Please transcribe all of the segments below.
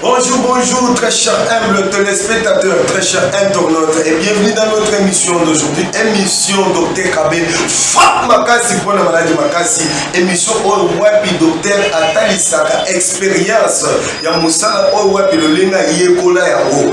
Bonjour, bonjour, très cher humble téléspectateur, très cher internaute, et bienvenue dans notre émission d'aujourd'hui, émission Docteur Kabé, frappe Makassi pour la maladie Makassi, émission All Wapi Docteur Atalisaka, expérience, Yamoussala All Wapi, le Lena Yekola Yango.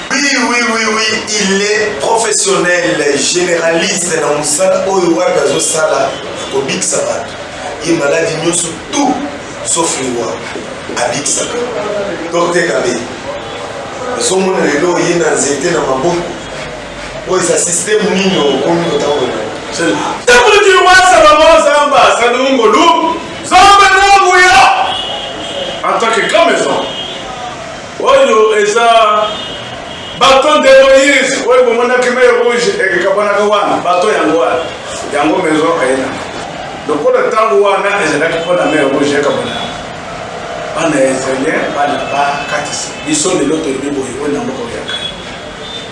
Oui, oui, oui, oui, il est professionnel, généraliste na musala oyo wapi azosala kobikisa bato ye maladi nyonso tout sauf liwa abikisaka docteur kabe ozomona lelo ye na nzete na maboko oyo eza systeme nini okomi kotambola ntango liwasa bango zamba salungolu zamba na nguya en tant que grand maison Oyo eza baton de moise oyo bomonaki mai rouge ekekabwanaka wana baton yango wana yango maison ayina lokola ntango wana ezalaki mpo na mai rouge ekabwanaka bana ya israelien bana bakatisa biso lelo toyebi boye oyo na mboka oyaka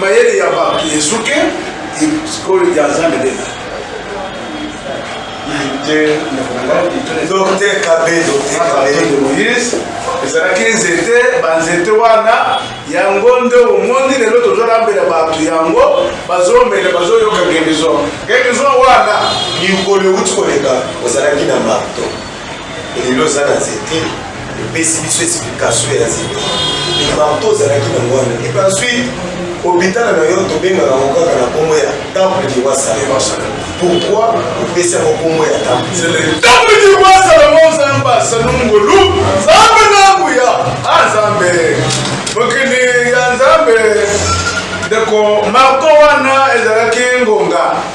Mayele ya batu esuki sikoyo ya nzambe nde nani? Docteur Kabe, Docteur Kabe de Moïse, ezalaki nzete, banzete wana yango nde omoni lelo tozolambela bato yango bazomela bazoyoka guérison guérison wana mikolo euti koleka ozalaki na marto Elelo eza na nzete epesi biso explication ya nzete likambo to ozalaki na mwana epe ensuite obitana na yo tobengaka yango kaka na nkombo ya temple de roi salomon pourquoi opesi yango nkombo ya temple de roi salomon nzambe asanu ngolu nzambe na nguya a ah, nzambe mokili ya nzambe ndeko marto wana ezalaki ngonga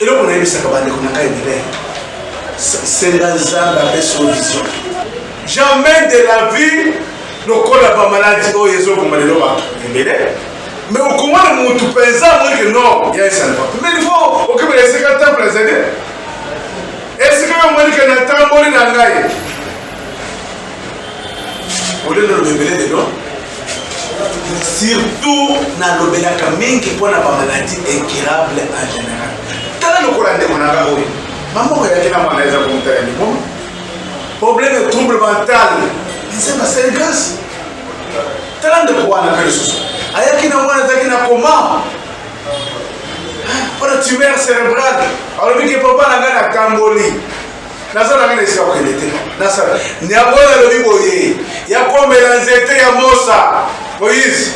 Eloko na yebisaka ba ndeko na ngai ebele senga nzambe apesa yo vision. Jamais de la vie lokola ba maladi oyo ezo boma lelo batu ebele mais okomona mutu penza amoni ke non ya esalva mais il faut okebela esika temple ezali esika yo omoni ke na tamboli na ngai olelo loba ebele lelo surtout nalobelaka mingi mpo na bamaladi incurable en général tala lokola ndeko na nga oyo mamboko yaki na mwana eza komutala liboma problème ya trouble mental eza basali grâce tala ndeko wana mpe lisusu ayaki na mwana azalaki na koma mpo na tumeur cérébrale alobiki papa na ngai natamboli Naza na ngai na esika ya kokende te. Nasala. Nyabola alobi boye, ya komela nzete ya mosa. Moïse,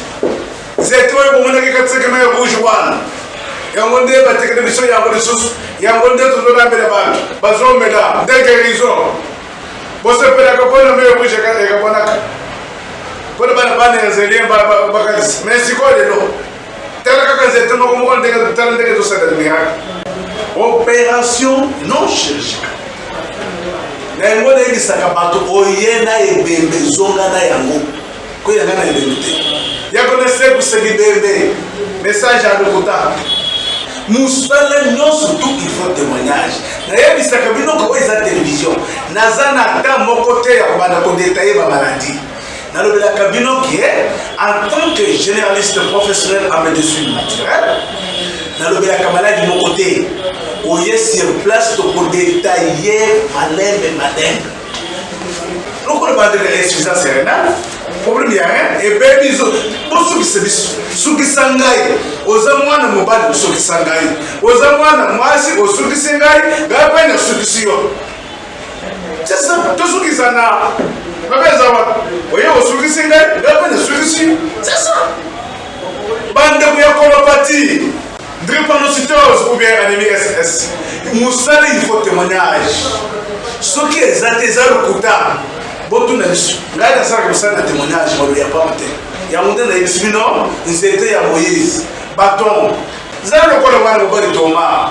nzete oyo bomonaki katisaki mai ya rouge wana, yango nde batekele biso yango lisusu, yango nde tozolambela bato bazomela nde guérison. Bosepelaka mpo na mai ya rouge ekaponaka mpo na bana bana ya zelien bakatisa, mais sikoyo lelo Tala kaka nzete moko moko ndenge tala ndenge tosaleli miracle. Operation non chirurgicale. Na yango nayebisaka bato oye na ebembe zonga na yango koya nga na ebembe te yako nasekuse bibembe message ya lokuta mosala nyonso tout il faut témoignage nayebisaka bino koko eza télévision naza na temps moko te ya kobanda kodetaye bamaladi nalobelaka bino ke en tant que généraliste professionnel en médecine naturelle nalobelaka maladi moko te oye sur place tokodetaille malembe malembe lokola bandeka insuffisance ya renal problème ya rein ebebi bosukisa biso sukisa ngai oza mwana mobali osukisa ngai oza mwana mwasi osukisi ngai ngai mpe nasukisi yo tosukisana mabe eza wapi oye osukisi ngai ngai mpe nasukisi sesa bandeko ya kolopati drepanocytose ou bien anémie ss mosala il faut témoignage soki eza te eza lokuta botuna biso ngai nasalaka mosala na témoignage molo ya pamba te yango nde nayebisi bino nzete ya moïse baton zala lokola mwana mobali toma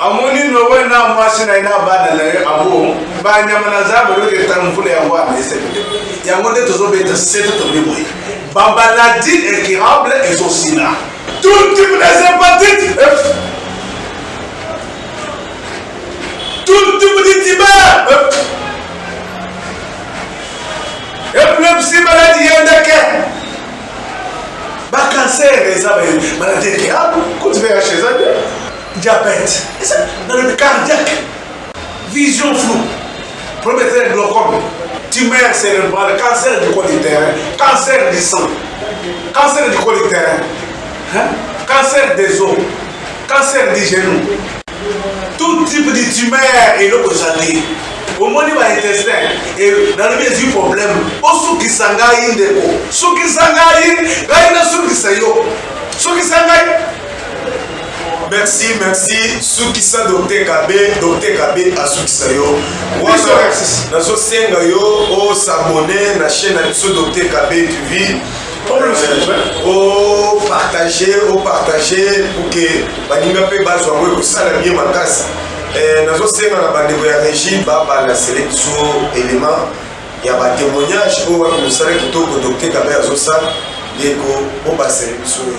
Amoni Noe na mwasi na ye na bana na ye, abo banyama na zamba eloko eta mvula yango wana esepele. Yango nde tozo beta sete tolobi boye ba maladies incurables ezo sila tout type des hepatites ef, tout type de tibère ef, epilepsie maladie ya ndeke. Ba cancer eza ba maladie incurable, cote VIH eza te, diabète eza maladie cardiaque, vision flou, problème ya glaucome, tumeur cerebrale, cancer du col utérin, cancer du sang, cancer du col utérin, hein, cancer des os, cancer du genou. Tout type de tumeur eloko ezali omoni ba intestin e, nalobi ezwi problème osukisa ngai ndeko sukisa ngai ngai nasukisa yo sukisa ngai merci merci sukisa docteur kabe docteur kabe asukisa yo wana nazosenga yo osabone na chaîne na biso docteur kabe tv o partage o partage pour que baninga mpe bazwa yango ekosala bie makasi eh, nazosenga na bandeko ya régie babalasele biso élément ya batémoignage oyo wapi mosala kitoko dokte kabe azosala ndeko obasele biso ye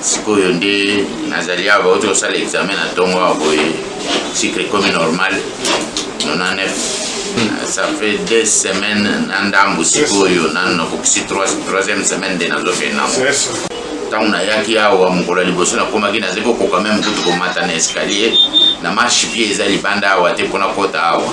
sikoyo nde nazali awa bauti kosala examen na ntongo awa boye sucre ekomi normal 99 ça fait deux semaines na ndambu sikoyo nanu nakokisi troisième semaine nde nazokende nango ntango nayaki awa mokolo ya liboso nakomaki nazali kokoka meme kutu komata na escalier na marche pied eza libanda awa te mpo nakota awa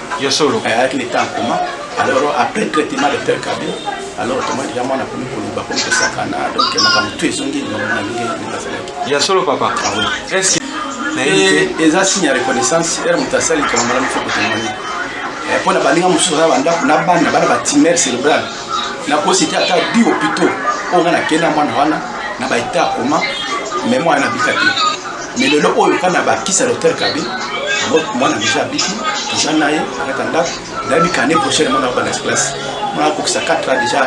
Ya solo. Eh, avec le temps en coma. Alors après traitement de père Kabila, alors autrement déjà mwana akomi koloba akomi kosakana donc makambo tu ezongi likambo na ndenge ndenge azalaki. Ya solo papa. Ah oui. Est-ce que eza signe ya reconnaissance ere moto asali likambo malamu fo kotemoni mpo na baninga mosusu aza bandako na bana bana batimere cérébrale nakosi te ata di hôpitaux oyo nga nakenda mwana wana na baetat akoma meme wana nabika te mais lelo oyo kami abakisa docteur kabi yango mwana deja abiki toza na ye akata ndako nayebi kane prochaine mwana abanda classe mwana akokisa 4 ans deja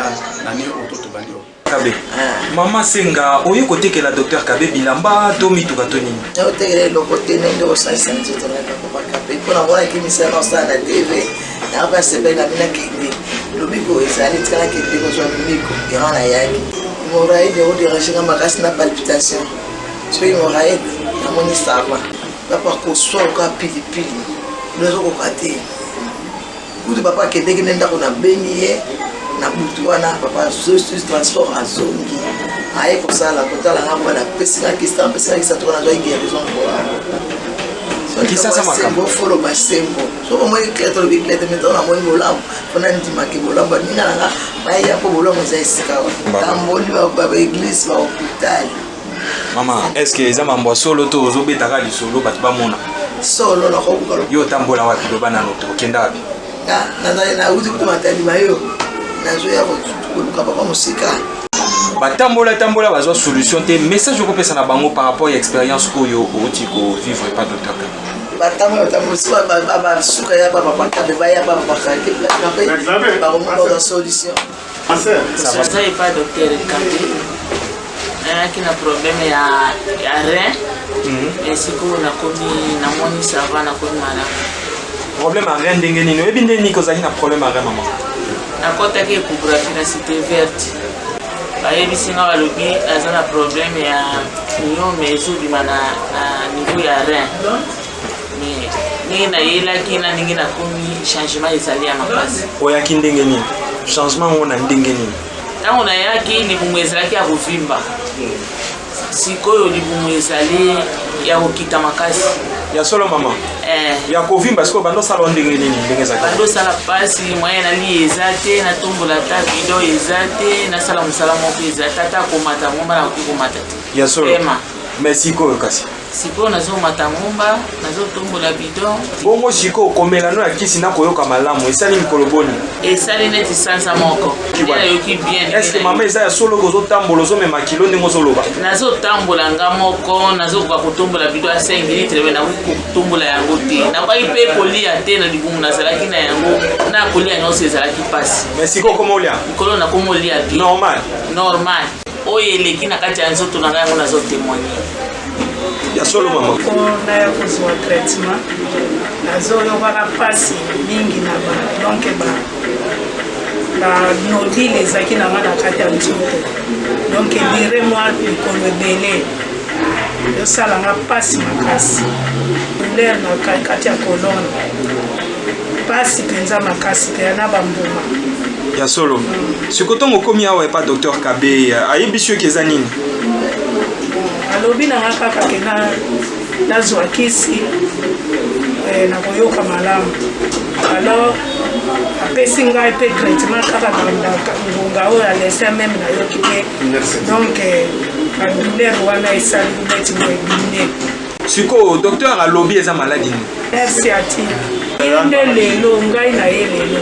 nani oto tobandi oyo kabe mama senga oye kotekela docteur kabe bilamba to mituka to nini otekela eloko te ndenge osalisa nzoto na papa kabe mpo na mwana kimisana osala na tv nayoka asepeli na bino akende lobiko ezali tikala kende kozwa lobiko yango nayaki moraide oderangenga makasi na palpitation soki moraed namoni sava papa koswa lokola pilipili nazokoka te kutu papa akendeki nde ndako nabengi ye na butu wana papa zosus transport azongi aye kosala kotala nga mwana apesi nga kisa apesi nga kisa toka nazwaki guérison mpoaofoloba sembo soki omoni klete olobi klete mito namoni bolamu mpo nandimaki bolamu baninga na nga baya mpo bolamu eza esika tamboli baeglise bahopital mama estce eza mambo ya solo to ozobetaka lisolo bato bamona solo nakobuka yo otambola wapi loba nano okenda wapi nauti kutu matalima yo nazoya koluka papa mosika batambola tambola bazwa solution te message okopesa na bango par rapport ya expérience oyo outi kovivre pa docteur batango batambolisi basuka ya bapapakabe baya bapapakake platinum bakomoka solution soza epa docteur kabe nayaki na problème ya, ya rein mm. esikoyo nakomi namoni sava nakomi malamu problème ya rein ndenge nini oyebi nde niki ozalaki na problème ya rein mama nakotaki ekographie na cité verte bayebisi nga balobi aza na problème ya union mais ezobima na, na niveau ya rein mais ndenge nayelaki na ndenge nakomi changement ezali ya makasi oyaki ndenge nini changement yango na ndenge nini ntango nayaki libumu ezalaki ya kovimba Sikoyo libumu ezali ya kokita makasi. Ya solo mama. Eh. Ya kovimba sikoyo bando sala o ndenge nini ndenge ezali. Bando sala pasi moyen na li eza te na tombola ta bidon eza te na sala musala moko eza tata komata ngomba na koki komata te. Ya solo. Ema. Mais sikoyo kasi. Sikoyo nazo mata ngomba, nazo tombola bidon. Bongo sikoyo komela no ya kisi na koyoka malamu esali mikolo boni? Esali neti sanza moko. Nde nayoki bien. Est ce que mama eza ya solo ke ozo tambola ozo mema kilo ndenge ozo loba? Nazo tambola nga moko, nazo koka ko tombola bidon ya 5 litre mais nakoki ko tombola yango te. Nakokaki pe kolia te na libumu nazalaki na yango. Na kolia nionso ezalaki pasi. Mais sikoyo okomi olia? Likolo nakomi olia bien. Normal? Normal. oyo eleki na kati ya nzoto na ngai yango nazo témoigne ya solo mama mpona ya kozwa traitement nazoyokaka mpasi mingi na ba donc ba banodile ezalaki na nga na kati ya nzoto donc edire mwa mikolo ebele esalanga mpasi makasi douleur na kati ya kolone pasi penza makasi pea na bambuma ya solo siko ntongo okomi awa epa docteur kabe ayebisi yo ke eza nini alobi na nga kaka ke nazwa kisi eh, nakoyoka malamu alors apesi ngai mpe traitement kaka ngonga oyo alese meme nayoki te donc eh, badouleur wana esali neti boebine sikoyo docteur alobi eza maladi nini merci ati ye nde lelo ngai na ye lelo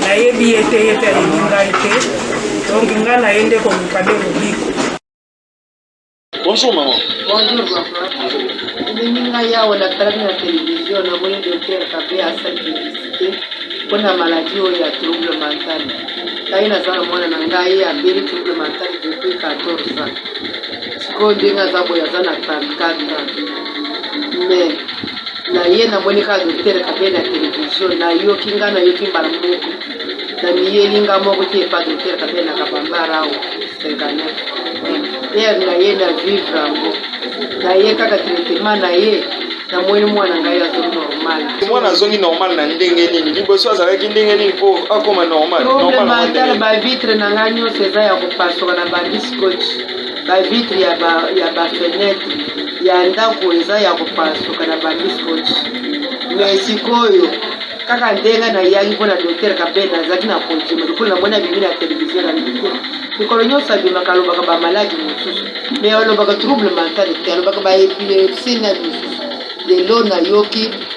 nayebi ye te ye mpe ayebi ngai te donc ngai na ye nde koluka nde lobiko Bonjour maman. Bonjour papa. Ndenge ngai awa natalaki na televizio namoni docteur kabe asali publicité mpo na maladi oyo ya trouble mental ngai naza na mwana na ngai abeli trouble mental depuis 14 ans sikoyo ndenge aza boye aza na 34 ans mais na ye namoni kaka docteur kabe na televizio nayoki nga nayoki mbala moko na miyeli nga moko te epa docteur kabe na kabambarao 59 ere na ye na vivre yango na ye kaka traitement na ye namoni mwana ngai azo normal mwana azongi normal na ndenge nini liboso azalaki ndenge nini mpo akoma normalmatala bavitre na ngai nyonso eza ya kopasuka na bandi Scotch, ba vitre ya ba ya ba fenetre ya ndaku eza ya kopasuka na bambi scotch mais sikoyo kaka nde nga na yaki pona docteur kabend azalaki na kondima lokola na moni abimi na television na lobi te mikolo nionso abimaka alobaka ba malade mosusu mais alobaka trouble mental te alobaka ba epilepsie na misusu lelo na yoki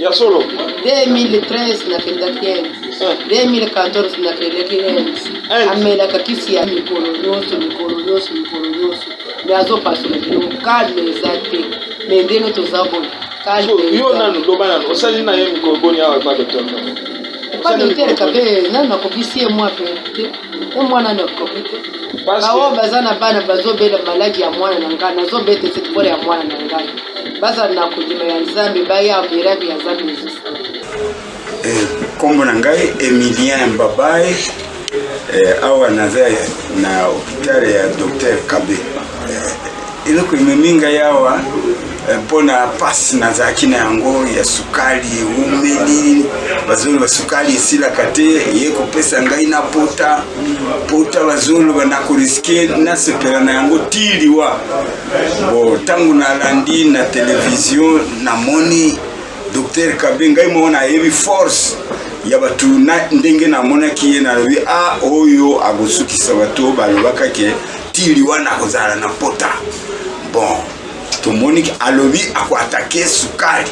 Ya solo. 2013 na kendaki Inde. 2014 na kendaki Inde. Amelaka kisi ya mikolo nyonso mikolo nyonso mikolo nyonso. Me azo pasola bino calme eza te. Me ndenge toza boye calme eza. Yo nanu loba nanu osali na ye mikolo boni awa epa docteur Ndomo. Epa docteur kabe nanu akokisi ye mwa pe te. Ye mwa nanu akoki te. Baoyo baza na bana bazo bela maladi ya mwana na ngai nazo bete se pole ya mwana na ngai. Bazala na kondima ya Nzambe baya miracles ya Nzambe ezosala. Kombo na ngai Emilien Mbabaye awa naza na hopital ya docteur Kabe. Eloko ememi ngai awa mpona pasi nazalaki na yango ya sukali eumeli bazoloba sukali esilaka te ye kopesa ngai na pota pota bazoloba na koriske nasepela na yango ti liwa Bon, tango na landi na television na moni docteur Kabe ngai moko na yebi force ya bato na ndenge namonaki ye nalobi a ah, oyo akosukisa bato balobaka ke ti liwa nakozala na mpota bon tomoni alobi akoatake sukali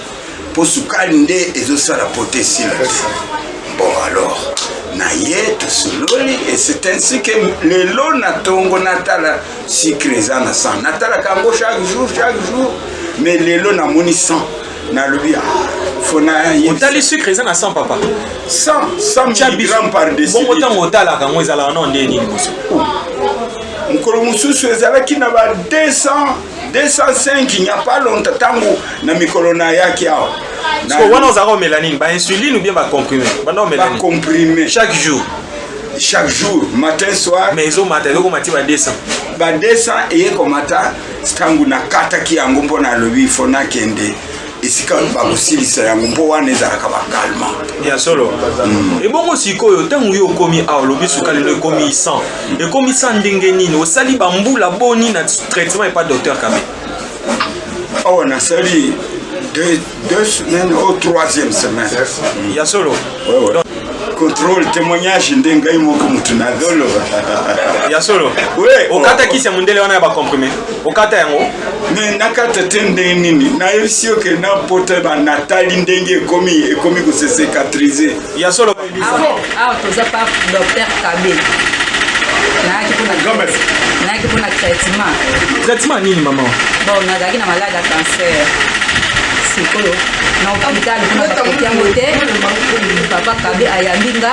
po sukali nde ezo sala po te sila te bon alors na ye tosololi et c'est ainsi que lelo na tongo natala sucre eza na sang natalaka yango chaque jour chaque jour mais lelo namoni sang nalobi otali sucre eza na 100 papa 100 mg par bongo ntango otalaka yango ezalaka nao ndenge nini mosu mokolo mosusu ezalaki na ba 200 205 il n'y a pas longtemps tango na mikolo na yaki awa siko wana ozalaka omela nini bainsuline ou bien bacomprime banda omela bacomprime chaque jour chaque jour matin soir mais ezomata ezokoma ti ba 200 ba 200 eye komata ntango nakataki yango mpo nalobi fo nakende esika bakosilisa yango mpo wana ezalaka bakalma ya solo mm. ebongo sikoyo ntango yo okomi awa olobi sukali no ekomi 100 ekomi 100 ndenge nini osali bambula boni na traitement epa docteur kabe awa nasali deux, deux semaines au troisième semaine. Yes. Mm. Ya solo. contrôle témoignage nde ngai moko motu nazoloba ya solo okata kisi ya mondele wana ya bacomprime okata yango me nakata te ndenge nini nayebisi yo ke napota natali ndenge ekomi ekomi kosesekatrize ya solo awa toza pa docteur kabe nayaki mpona traitement traitement nini mama bon nazalaki na malade ya cancer sikoyo na hôpital kuna bakoki yango te papa kabe ayambi nga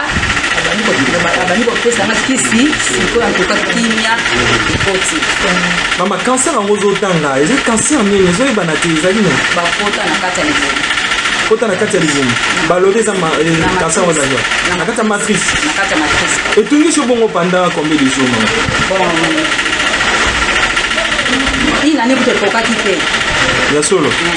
abandi kopesa nga kisi sikoyo antuka kimia ekoti mama kanser yango ozotanga eza kanser nini ezoyebana te ezali nini bakota na kati ya libumu kota na kati ya libumu balobi eza kanser yango ezali na kati ya matrice etungisi yo bongo panda combien de jour mama inane kutu ekokaki te ya solo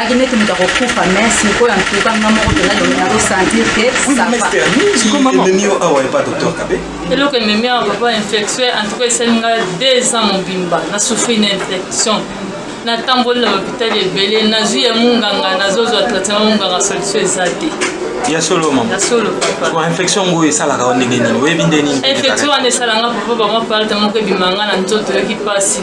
Ake neti moto akokufa mais sikoyo antuka nga moko mpenza longi nakosentir ke sapaememi yo awa epa docteur kabe eloko ememi awa papa infection antuka esali nga deux ans mobimba na souffri na infection natamboli na lopitali ebele nazwi ya monganga nazozwa traitement monganga solution eza te ya solo mama ya solo papa infection ngo esalaka ndenge nini oyebi nde nini infection wana esalanga papa bango parite moko ebimanga na nzoto yoki mpasi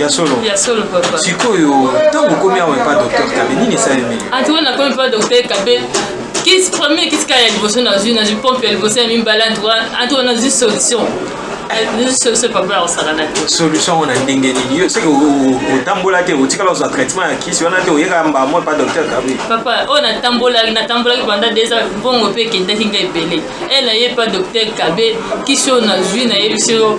ya solo ya solo papa sikoyo ntango okomi awa epa docteur kabe nini esalemeli antuka nakomi epa docteur kabe kisi premier kisi kaka ya liboso nazwi nazwi pompe ya liboso ya mibale antuka antuka nazwi solution solution yango na ndenge nini yo soki otambola te otikala ozwa traitement ya kisi wana te oyekaka mbaa moi pa docteur kabi papa oyo oh, natambolaki natambolaki banda desa mbongo mpe ekendaki ngai ebele ela ye pa docteur kabe kisi oyo nazwi nayebisi yo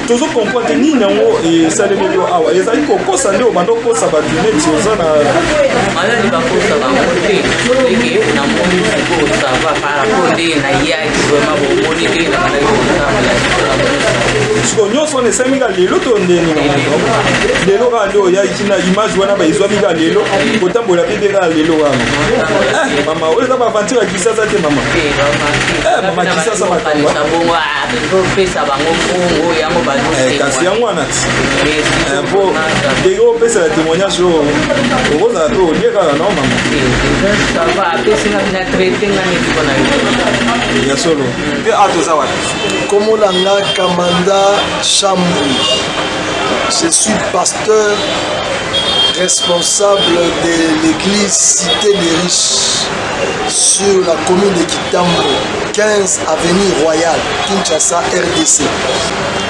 tozo comprendre te nini yango esalemeli yo awa ezali kokosa nde obanda okosa bato neti oza na maladi bakosa bango te eke namoni sikoyo sava par rapport nde nayaki vraimen bomoni te nabalaki kotambola siko nyonso wana esalemi kaka lelo to ndenge lelo kaka nde oyaki na image wana baizwami kaka lelo kotambola mpe mpe kaka lelo wana eh, mama oyo eza baaventire kisasa te mama mama kisasa makamboopesa bango mbongo yango bakasi yango wana mpo ndenge opesaka témoignage oyo okozala mpe olie kaka no mama ya solo mpe a toza wapi komola nga kamanda chambre je suis pasteur responsable de l'église Cité des Riches. sur la commune de Kitambo, 15 avenue Royale, Kinshasa, RDC.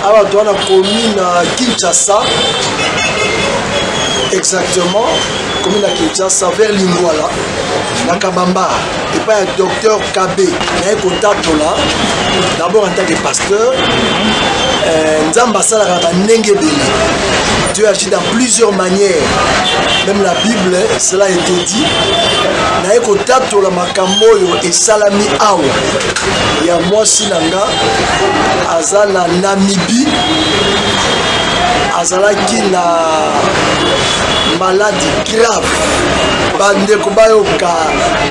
Alors, toi, la commune à Kinshasa, exactement, commune à Kinshasa, vers Lingwala, na Kabamba, et pas un docteur KB, na contact là, d'abord en tant que pasteur, euh, Nzamba Salaraba Nengebele. Dieu a dans plusieurs manières même la bible cela était dit naye kotatola makambo oyo esalami awa ya mwasi na nga aza na namibie azalaki na maladi grave bandeko bayoka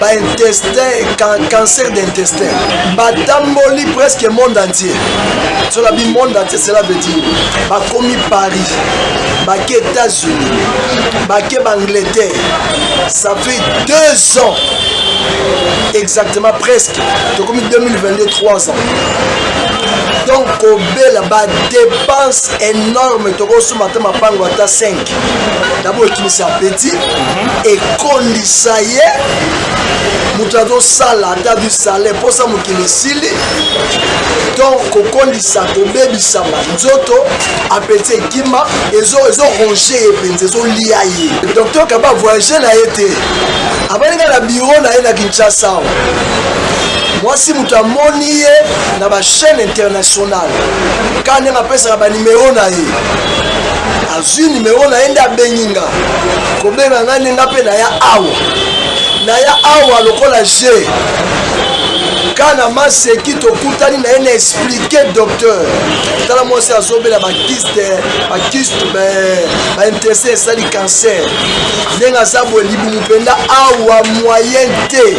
baintestin cancer d'intestin batamboli presque monde entier solabi monde entier cela veut dire bakomi paris bake états-unis bake baangleterre ça fait deux ans exactement presque tokomi 2022 3 ans donc kobela badepense énorme tokosomba ata mapango ata 5 dabo ekimisa petit mhm. ekondisa ye moto azosala ata du salaire mposa mokili esili donc kokondisa kobebisama nzoto apeti ekima ezoronge ye mpenza ezolia ye docteur kaba voyage na ye te abaninga na biro na ye na kinshasa awa mwasi moto amoni ye na bachaîne internationale ka ndenge apesaka banimero na ye azwi nimero na ye nde abengi nga kobenga ngai nde nga mpe naya awa naya awa lokola je kana maseki tokutani na ye na explike ke docteur tala mwasi azobela bakiste bakiste bainterese esali cancer ndenge aza boye libumu mpenza awa moyen te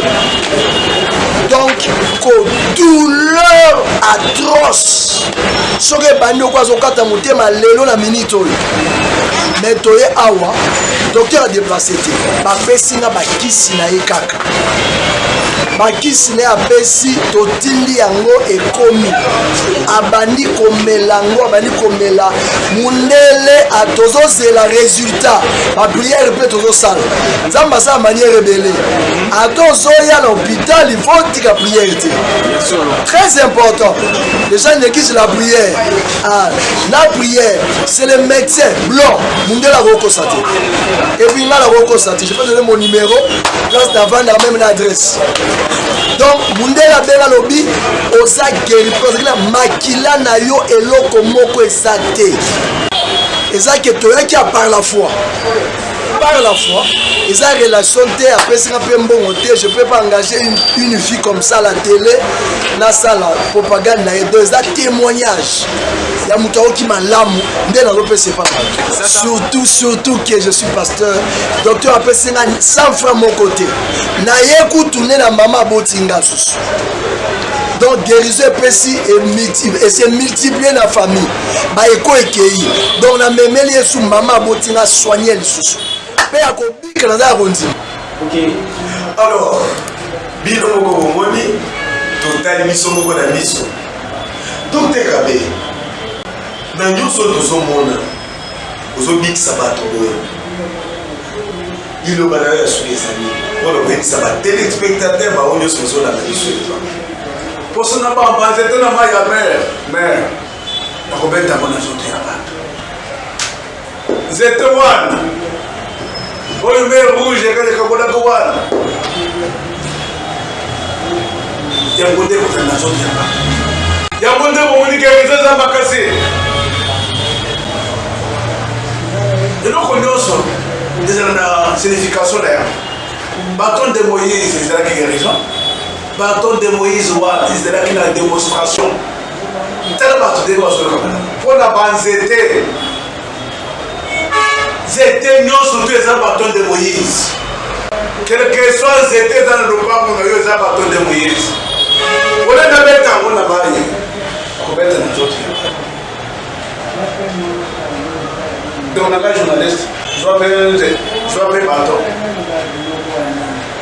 donc ko douleur atroce soki ebandi oko azokata motema lelo na minute oyo me toye awa docteur adeplace te bapesi nga bakisi na ye kaka bakisi naye apesi totindi yango ekomi abandi komela yango abandi komela mundele tozozela resultat ba priere mpe tozosala nzambe asala maniere ebele ata ozoya na hopital ifo tika priere te très important deja nekisi la priere ah, la priere c'est le médecin blanc mundele akokosa te epuis ngai nakokosa te Je peux donner mon numéro, place d'avanda même na adresse. Donc mundele abenga lobi oza guéri parce que na makila na yo eloko moko eza te. Eza que toyaki à par la foi. Par la foi, eza relation te apesaka mpe mbongo te je peux pas engager une, une vie comme ça la télé nasala propagande na ye donc eza témoignage ya moto aoki malamu nde nazopesa epa bato surtout surtout que je suis pasteur docteur apesi nga sans fra moko te naye kutu nde na mama aboti nga susu donc guérison epesi ese multiplie na famille baeko ekei donc namemeli yesu mama aboti nga soigne lisusu mpe ya kobika naza ya kondima alors bino moko bomoni totali biso moko na miso Toteka be na nyoso tozo mona ozo bikisa bato boye liloba na yo ya suki eza nini mpona koyebisa ba telespectateur bango nyonso bazolanda biso epa poso na bamba nzete na mai ya mere mere nakobeta yango na zoto ya bato Nzete wana oyo mer rouge ekale kabolaka wana yango nde kozala na zoti ya bato yango nde bomonike eza eza makasi eloko nyonso ezala na signification na yango baton de moïse ezalaki guérison baton de moïse wana ezalaki na démonstration Tala bato ndenge bazolaka malamu mpo na banzete. Nzete nyonso tu eza baton de Moïse. Quelque soit nzete eza na lopango na yo eza baton de Moïse. Ole na beta yango na baye akobeta na nzoto ya donc nanga journaliste zwa mpe nze zwa mpe baton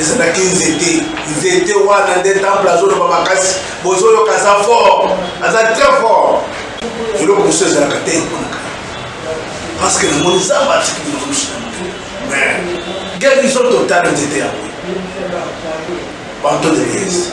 Ezalaki nzete nzete wana nde temple azoloba makasi bozoyoka aza fort aza très fort eloko mosusu ezalaka te emonaka parce que namoni nzambe atiki biloko mosusu na moto mais guérison totale nzete yango banto de liese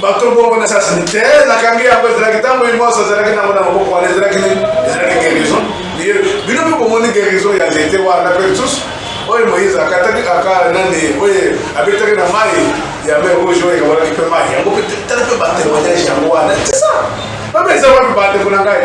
Bato moko na sasi te na kangi yango ezalaki tango imoso azalaki nango na maboko wana ezalaki nini ezalaki guérison mieux bino mpe bomoni guérison ya nzete wana mpe lisusu oyo moïse akataki aka nani oyo abetaki na mai ya mai rouge oyo ekabolaki mpe mai yango mpe tala mpe batémoignage yango wana tisa bameza wapi bandeko na ngai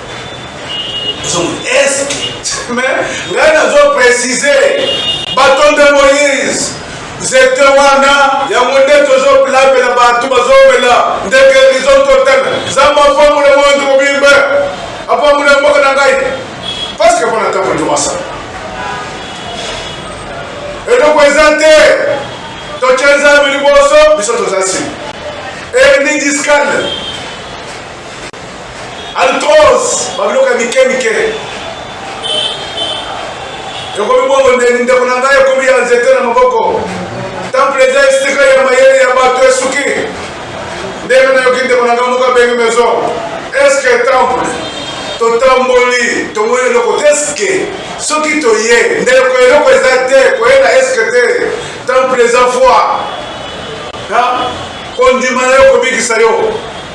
mais ngai nazo précise batonde moïse zete wana yango nde tozolabela bato bazomela nde guérison totale nzambe apambola moyonzi mobimba apambola mboka na ngai parceke mpo na ntango nyonso eloko eza te totya nzambe liboso biso toza nsima erni discale Alcohls, ba biloko ya mike mike. Ekomi bongo nde ndeko na ngai ekomi ya nzete na maboko. Temple eza esika ya mayele ya bato esuki. Ndenge nayoki ndeko na ngai moko abengi maison. Est-ce que temple totamboli tomoni eloko te eske soki toye ndeko eloko eza te koyela eske te temple eza foi kondima na yo kobikisa yo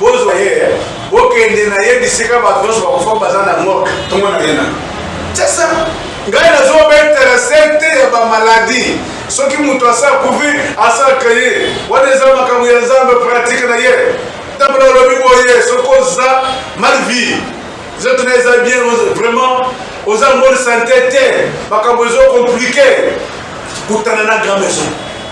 Bozwa ye bokende na ye bisika batu nionso bakufa baza na morgue tomona ye na c'est ça ngai nazo betela se te ya ba maladie soki mutu asi akufi asala craye wana eza makambo ya nzambe pratique na ye ntambola olobi boye soki oza mal vie nzoto na eza bien vraiment oza bonne sante te makambo ezo complique kutana na grand maison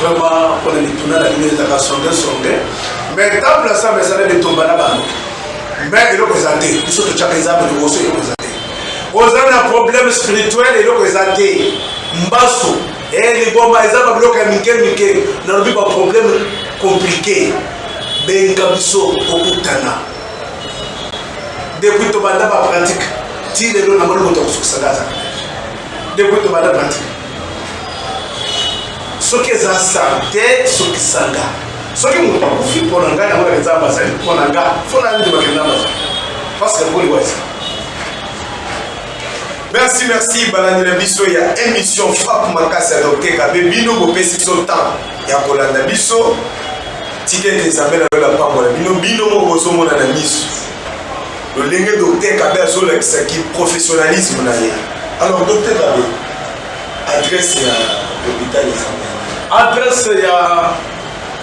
Vraiment pona mituna na bino ezalaka songe songe mais ntango na nzambe ezali bitumba na bango mais eloko eza te biso totyaka nzambe liboso eloko eza te oza na problème spirituel eloko eza te mbasu e liboma eza babiloko ya mike mike nalobi baproblème compliqué benga biso kokutana depuis tobanda bapratique ti lelo namoni moto akosukisaka azaka depuis tobanda pratique soki eza sante sukisa nga soki moto akufi mpo na ngai yango eza bazali mpo na nga mpo na nini bakenda bazali paske boliwa eza merci merci balandi na biso ya émission frappe makasi ya docteur kabe bino bopesi biso temps ya kolanda biso tika ete nzambe na lola mpambola bino bino moko bozomona na miso Lolenge Docteur Kabe azolakisa ki professionnalisme na ye. Alors Docteur Kabe, adresse ya l'hôpital eza Adresse ya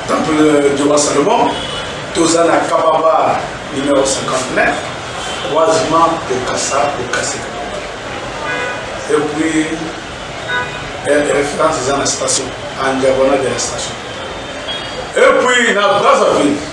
Temple de Roi Salomon, toza na Kababa numéro 59, croisement de Kassa au Kassé Kababa. Et puis, référence eza na station, en diagonale de la station. Et puis, na Brazzaville,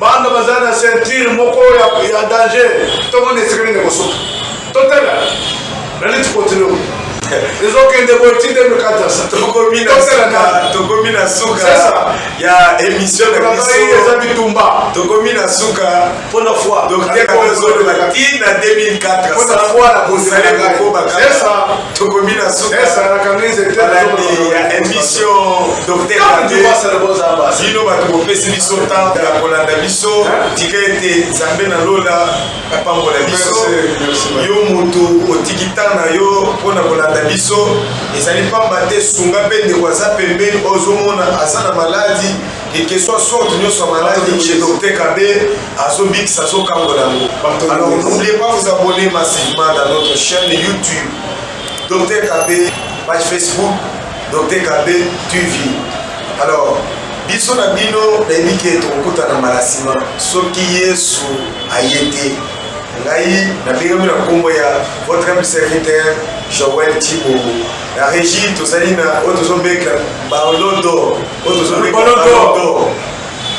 Banda bazali na ceinture moko ya danger, tomoni esika nini ekosuka. Totala na lutte contre l'eau. ezokende boye ti 2014 tokomi na suka ya émission na biso eza bitumba tokomi na suka mpo na foi donc te kozolola ti na 2004 mpona foi na kozali kokobaka tokomi na sukabalandi ya émission docteur bino bato bopesi biso ntango ya kolanda biso tika ete nzambe na lola apambola biso yo moto otiki ntango na yo mpo na kolanda biso ezali mpamba te sunga mpe ndeko aza pembeni ozomona aza na maladi Quel que soit sorte nioso ya maladi chez Docteur Kabe azo bikisa azo kangola yango. Alors n'oubliez pas vous abonner massivement dans notre chaîne YouTube Docteur Kabe page Facebook Docteur Kabe TV. Alors biso na bino nayebi ke tokokutana mbala nsima soki yesu aye te ngai nabengami na nkombo ya votre humble serviteur joel tibo na régie tozali na oyo tozobeka barlodo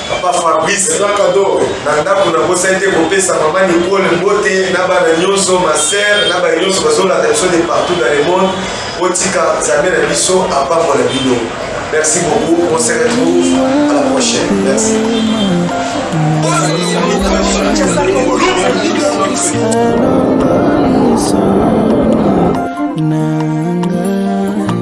papa fabrice eza kado na ndako nakosani te kopesa mama nikole mbote na bana nyonso masere na baye nyonso bazolanda biso de partout dans le monde otika nzambe na biso apambola bino merci beaucoup on se retrouve à la prochaine merci